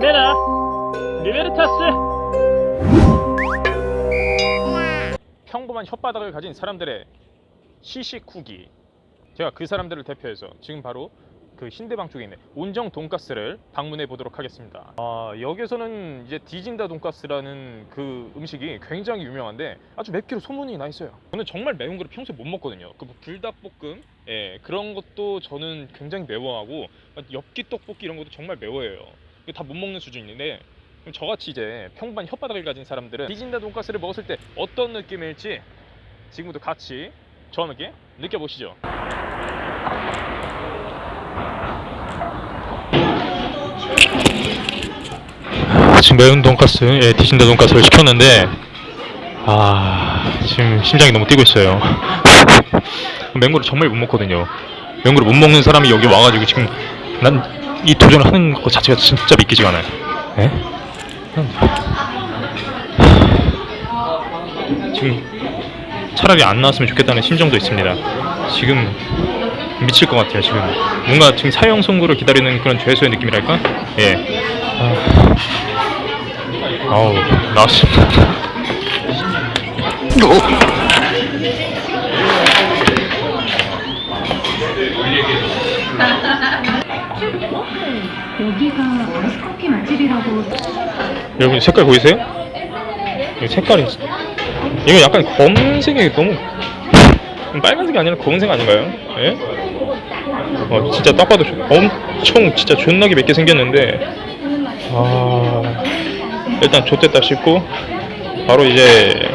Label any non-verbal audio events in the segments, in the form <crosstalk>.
메나 리베르타스 평범한 혓바닥을 가진 사람들의 시식 후기 제가 그 사람들을 대표해서 지금 바로 그 신대방 쪽에 있는 온정 돈가스를 방문해 보도록 하겠습니다. 아, 여기서는 이제 디진다 돈가스라는 그 음식이 굉장히 유명한데 아주 맵기로 소문이 나 있어요. 저는 정말 매운 거를 평소에 못 먹거든요. 그 불닭볶음, 예, 그런 것도 저는 굉장히 매워하고 엽기 떡볶이 이런 것도 정말 매워해요. 다 못 먹는 수준인데 그럼 저같이 이제 평범한 혓바닥을 가진 사람들은 디진다 돈가스를 먹었을 때 어떤 느낌일지 지금부터 같이 저와 함께 느껴보시죠. 지금 매운 돈가스, 예, 디진다 돈가스를 시켰는데 아 지금 심장이 너무 뛰고 있어요. <laughs> 맹고를 정말 못 먹거든요. 맹고를 못 먹는 사람이 여기 와가지고 지금 난 이 도전을 하는 것 자체가 진짜 믿기지가 않아요. 예? 지금 차라리 안 나왔으면 좋겠다는 심정도 있습니다. 지금 미칠 것 같아요. 지금 뭔가 지금 사형 선고를 기다리는 그런 죄수의 느낌이랄까? 예. 아... 아우 나왔습니다. <laughs> 여기가 아이스커피 맛집이라고 여러분 색깔 보이세요? 이 색깔이 이거 약간 검은색이 너무 빨간색이 아니라 검은색 아닌가요? 예? 어 진짜 딱 봐도 좋- 엄청 진짜 존나게 맵게 생겼는데 아 일단 좋댔다 싶고 바로 이제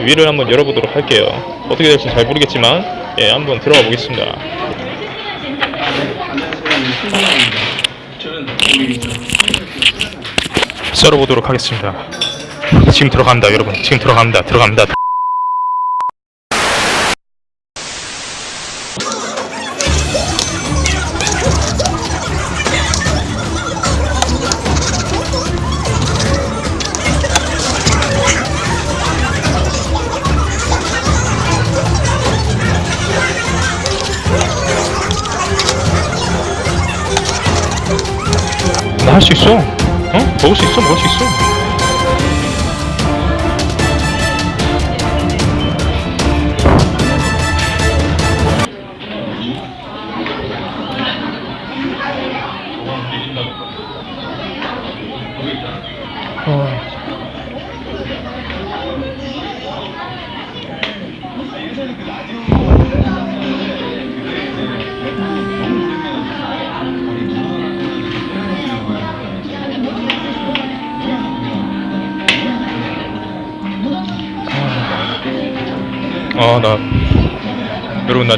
위를 한번 열어보도록 할게요 어떻게 될지 잘 모르겠지만 예 한번 들어가 보겠습니다 썰어보도록 하겠습니다 지금 들어갑니다 여러분 지금 들어갑니다 들어갑니다 할 수 있어 어? 먹을 수 있어 먹을 수 있어 아 나 여러분 나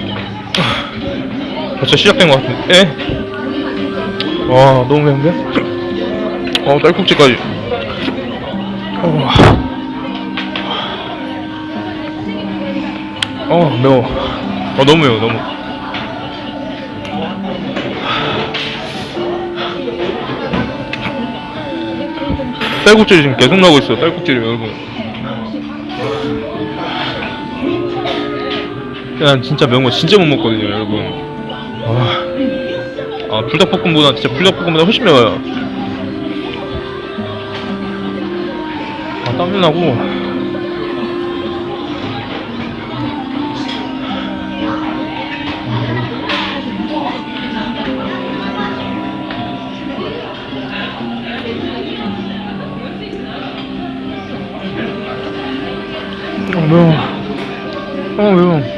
벌써 시작된 것 같은데? 에? 와 너무 매운데? 어 딸꾹질까지. 어, 어 매워. 어 너무 매워 너무. 딸꾹질이 지금 계속 나고 있어 딸꾹질이 여러분 난 진짜 매운 거 진짜 못 먹거든요, 여러분. 아, 아 불닭볶음보다 진짜 불닭볶음보다 훨씬 매워요. 아, 땀도 나고. 아, 매워. 아, 매워.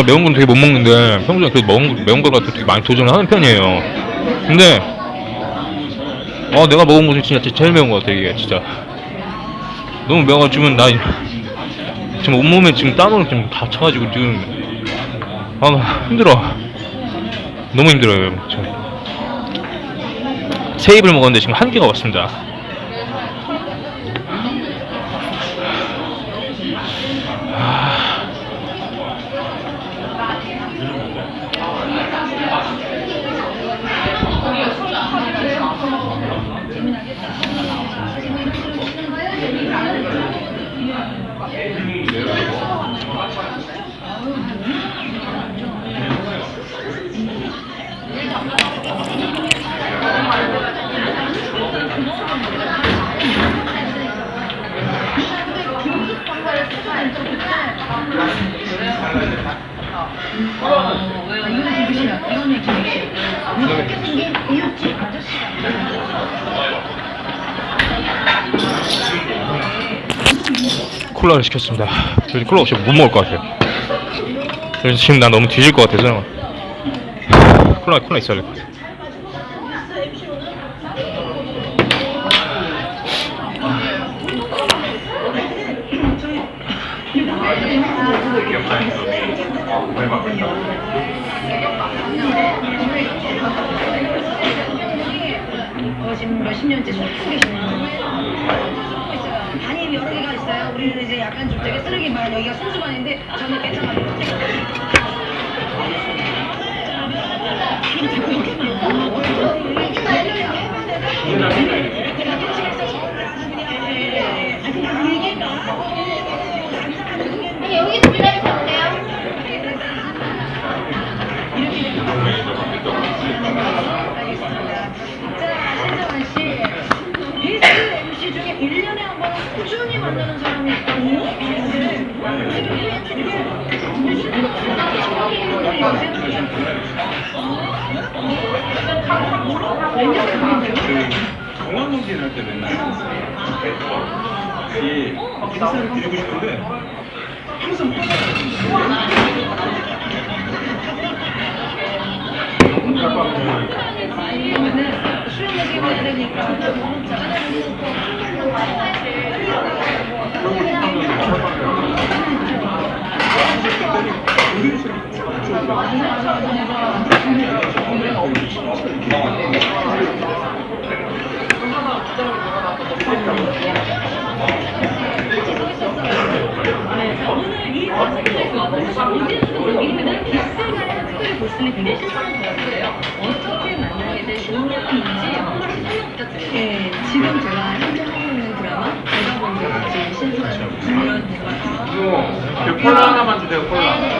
제가 매운 건 되게 못 먹는데 평소에 그 매운, 매운 걸 갖고 되게 많이 도전을 하는 편이에요. 근데 어 내가 먹은 거 중에 진짜 제일 매운 거 같아 이게 진짜 너무 매워가지고 나 지금 온몸에 지금 땀으로 지금 다 차가지고 지금 아 힘들어 너무 힘들어요 저. 세 입을 먹었는데 지금 한 개가 왔습니다 콜라를 시켰습니다. 콜라 없이 못 먹을 것 같아요. 지금 나 너무 뒤질 것 같아서. 콜라 콜라 있어야 될 것 같아요 어, 지금 몇십 년째 쏟고 계시네요. 반이 여러 개가 있어요. 우리는 이제 약간 좀 되게 쓰레기만 여기가 손수반인데 저는 괜찮아요. 자꾸 이렇게 경환농진 할때 맨날 이 인사를 드리고 싶은데 항상 그러면은 수영 얘기 네, 지금 제가 현재 하고 있는 드라마 제가 본적 제일 신선한 그런 대화. 그 콜라 하나만 주세요 콜라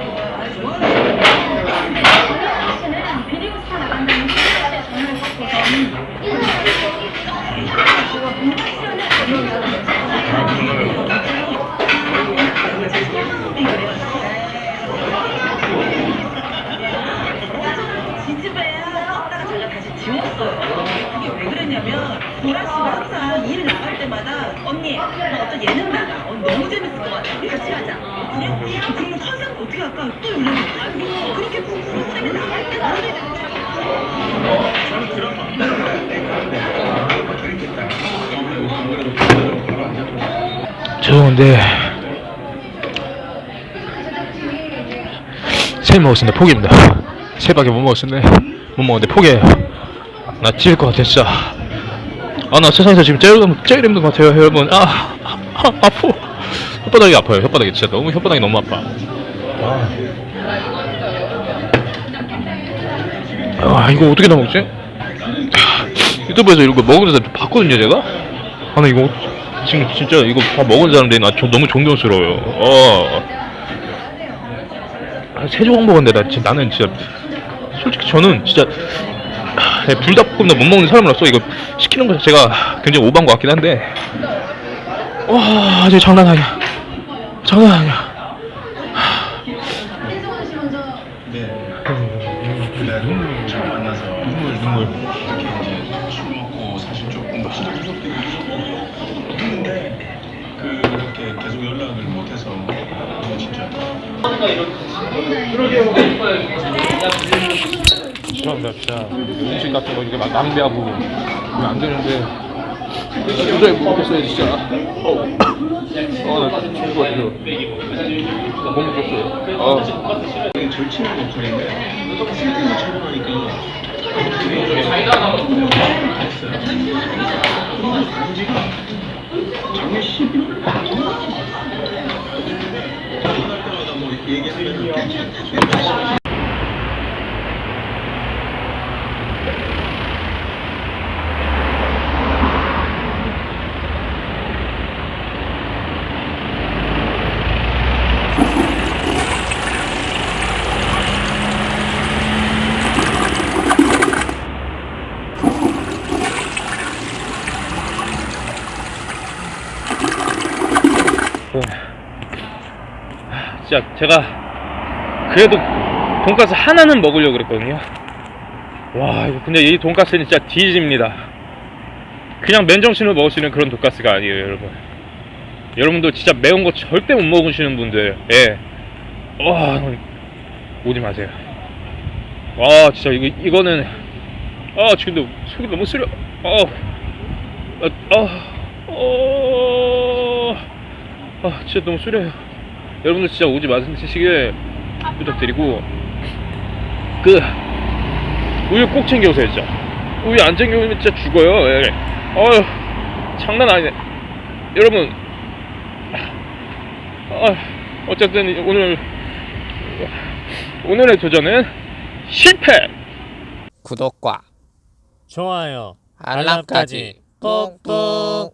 보라 씨가 항상 일 나갈 때마다 언니 나 어떤 예능 나가. 어, 너무 재밌을 것 같아. 같이 하자. 그래? 그럼 컨셉 어떻게 할까? 또 연락이 와. 그렇게 프로그램에 나갈 때 노래 저는 드라마 죄송한데 세 먹었습니다 포기입니다 세 밖에 못 먹었는데 못 먹었는데 포기해요 나 찢을 것 같아 진짜 아 나 세상에서 지금 제일, 제일 힘든 것 같아요 여러분. 아, 아, 아 아파 혓바닥이 아파요 혓바닥이. 진짜 너무 혓바닥이 너무 아파. 아, 아 이거 어떻게 다 먹지? 유튜브에서 이런 거 먹으면서 봤거든요 제가? 아나 이거 지금 진짜 이거 다 먹은 사람들이 나 저- 너무 존경스러워요. 어. 아, 세 조각 먹었는데 나 나는 진짜 솔직히 저는 진짜 아, 네, 불닭볶음탕 못 먹는 사람으로서 이거 시키는 거 자체가 굉장히 오반 것 같긴 한데. 와 이제 장난 아니야 장난 아니야 네. 진짜 죄송합니다. 진짜 음식 같은 거 이렇게 막 낭비하고 안 되는데. 도저히 못 먹겠어요 진짜. 어나 죽을 것 같아요 못 먹겠어요. 아. 절친한 역할인데. 필리핀을 촬영하니까. 작년 11월 전화할 때마다 뭐 얘기하면 진짜 제가 그래도 돈가스 하나는 먹으려고 그랬거든요. 와 이거 근데 이 돈가스는 진짜 뒤집니다. 그냥 맨정신으로 먹을 수 있는 그런 돈가스가 아니에요 여러분. 여러분도 진짜 매운 거 절대 못 먹으시는 분들 예. 와, 오지 마세요. 와 진짜 이거 이거는 아 지금도 속이 너무 쓰려 어, 어, 어, 어, 아 진짜 너무 쓰려요 여러분들 진짜 오지 마시길 부탁드리고. 그 우유 꼭 챙겨오세요 진짜. 우유 안 챙겨오면 진짜 죽어요. 예. 어휴 장난 아니네. 여러분. 아, 어쨌든 오늘 오늘의 도전은 실패! 구독과 좋아요, 알람까지 꾹꾹